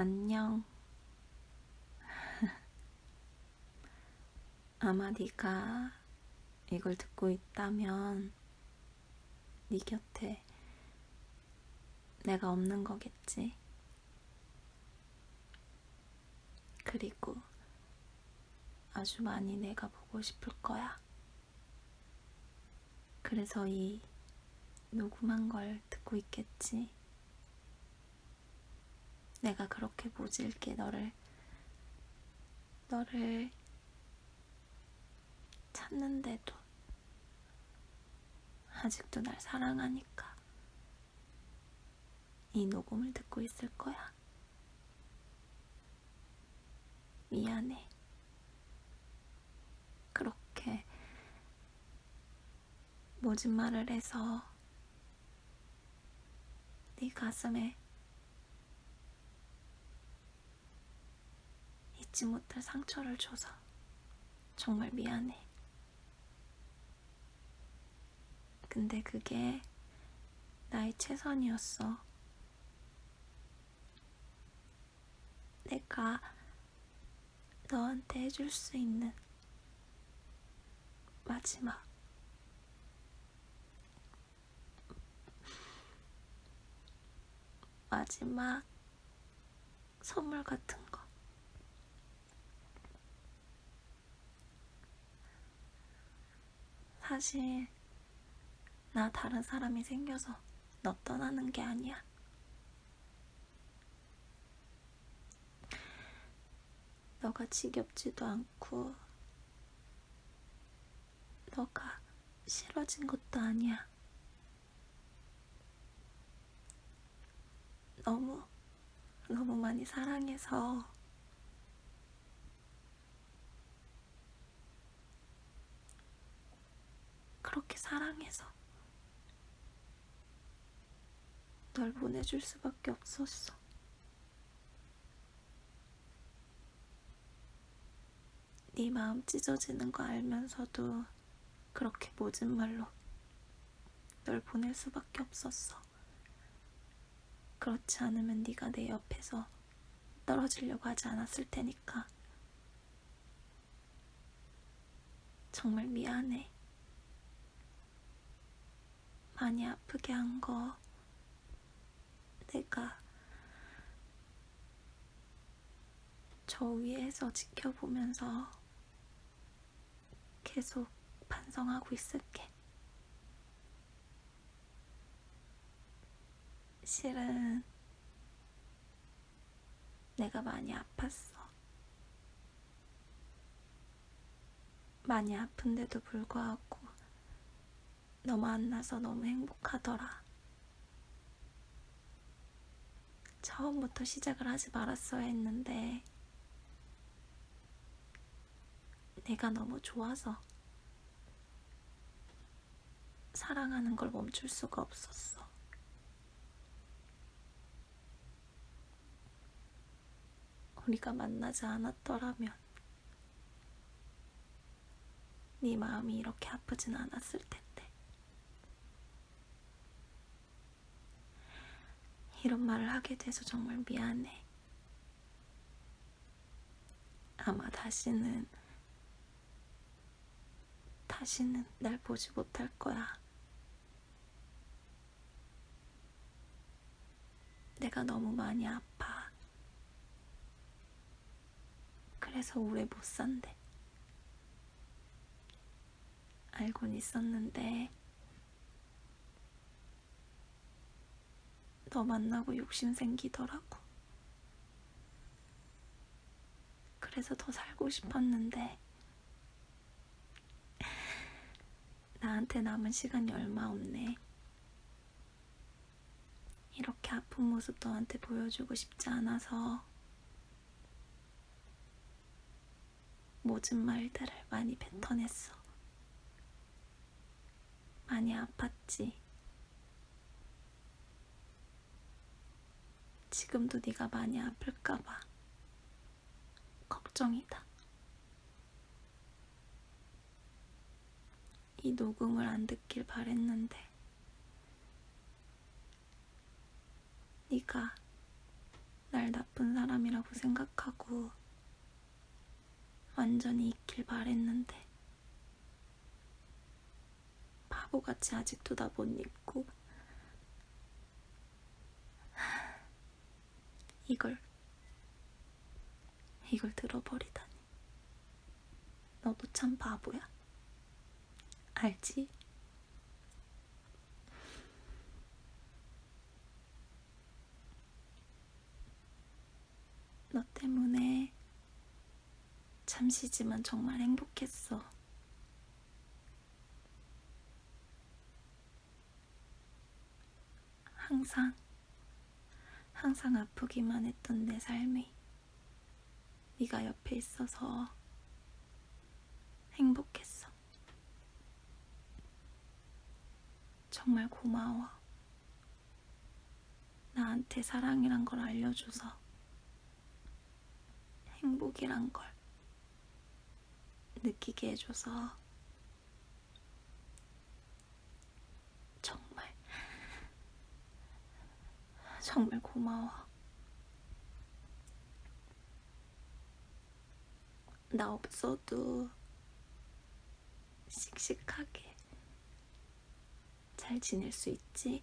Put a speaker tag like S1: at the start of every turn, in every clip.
S1: 안녕. 아마 네가 이걸 듣고 있다면 네 곁에 내가 없는 거겠지. 그리고 아주 많이 내가 보고 싶을 거야. 그래서 이 녹음한 걸 듣고 있겠지. 내가 그렇게 모질게 너를, 너를 찾는데도 아직도 날 사랑하니까 이 녹음을 듣고 있을 거야. 미안해. 그렇게 모진 말을 해서 네 가슴에 잊지 못할 상처를 줘서 정말 미안해. 근데 그게 나의 최선이었어. 내가 너한테 해줄 수 있는 마지막 마지막 선물 같은 거. 사실 나 다른 사람이 생겨서 너 떠나는 게 아니야. 너가 지겹지도 않고 너가 싫어진 것도 아니야. 너무 너무 많이 사랑해서 그렇게 사랑해서 널 보내줄 수밖에 없었어. 네 마음 찢어지는 거 알면서도 그렇게 모진 말로 널 보낼 수밖에 없었어. 그렇지 않으면 네가 내 옆에서 떨어지려고 하지 않았을 테니까. 정말 미안해. 많이 아프게 한 거 내가 저 위에서 지켜보면서 계속 반성하고 있을게. 실은 내가 많이 아팠어. 많이 아픈데도 불구하고 너 만나서 너무 행복하더라. 처음부터 시작을 하지 말았어야 했는데 내가 너무 좋아서 사랑하는 걸 멈출 수가 없었어. 우리가 만나지 않았더라면 네 마음이 이렇게 아프진 않았을 텐데. 이런 말을 하게 돼서 정말 미안해. 아마 다시는 다시는 날 보지 못할 거야. 내가 너무 많이 아파. 그래서 오래 못 산대. 알곤 있었는데, 너 만나고 욕심 생기더라고. 그래서 더 살고 싶었는데, 나한테 남은 시간이 얼마 없네. 이렇게 아픈 모습 너한테 보여주고 싶지 않아서 모진 말들을 많이 뱉어냈어. 많이 아팠지. 지금도 네가 많이 아플까봐 걱정이다. 이 녹음을 안 듣길 바랬는데 네가 날 나쁜 사람이라고 생각하고 완전히 잊길 바랬는데 바보같이 아직도 나 못 잊고 이걸 이걸 들어버리다니 너도 참 바보야 알지? 너 때문에 잠시지만 정말 행복했어. 항상, 항상 아프기만 했던 내 삶이 네가 옆에 있어서 행복했어. 정말 고마워. 나한테 사랑이란 걸 알려줘서 행복이란 걸 느끼게 해줘서 정말 정말 고마워. 나 없어도 씩씩하게 잘 지낼 수 있지?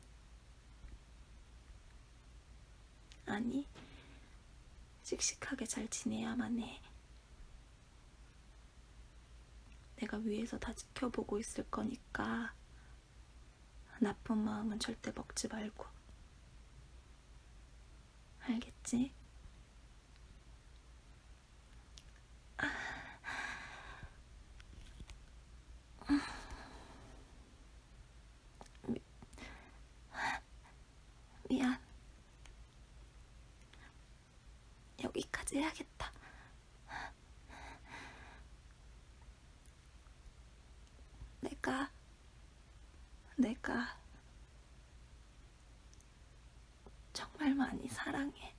S1: 아니, 씩씩하게 잘 지내야만 해. 내가 위에서 다 지켜보고 있을 거니까 나쁜 마음은 절대 먹지 말고. 알겠지? 미, 미안. 여기까지 해야겠다. 내가, 내가 정말 많이 사랑해.